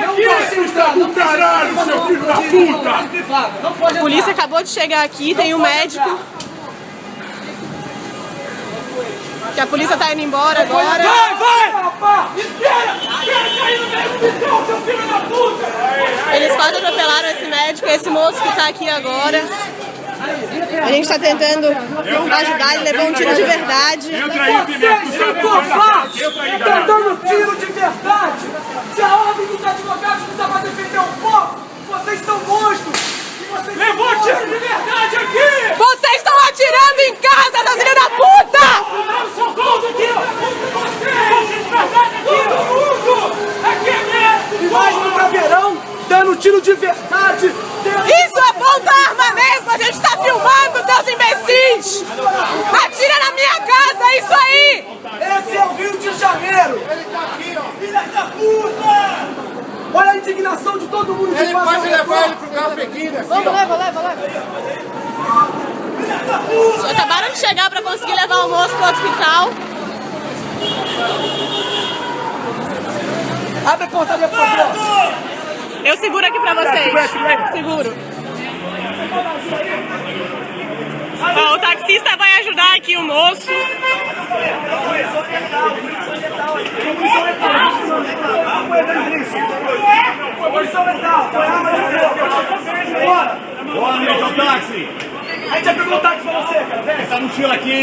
Não assista do caralho, seu filho da puta! A polícia acabou de chegar aqui, tem um médico. Que a polícia tá indo embora agora. Vai, vai! Espera! Espera cair no meio do bichão, seu filho da puta! Eles quase atropelaram esse médico, esse moço que tá aqui agora. A gente tá tentando ajudar, ele levou um tiro de verdade. Entra aí, Pimenta! Vocês são covardes! Estão dando tiro de verdade! Se a ordem dos advogados não dá pra defender o povo, vocês são monstros! E vocês são tiro de verdade aqui! Vocês estão atirando em casa, seus filhos da puta! Socorro aqui, ó! Todo mundo! Aqui mesmo! E mais no caveirão, dando tiro de verdade! Isso aponta arma mesmo, a gente tá filmando, seus imbecis! Atira na minha casa, é isso aí! Esse é o Rio de Janeiro! Filha da puta! Olha a indignação de todo mundo Acabaram de chegar pra conseguir levar o moço pro hospital. Abre a portaria, por favor! Eu seguro aqui pra vocês. Seguro. Ó, o taxista vai ajudar aqui o moço. Bora! Ao táxi! A gente pegou o táxi pra você, cara! Essa mochila aqui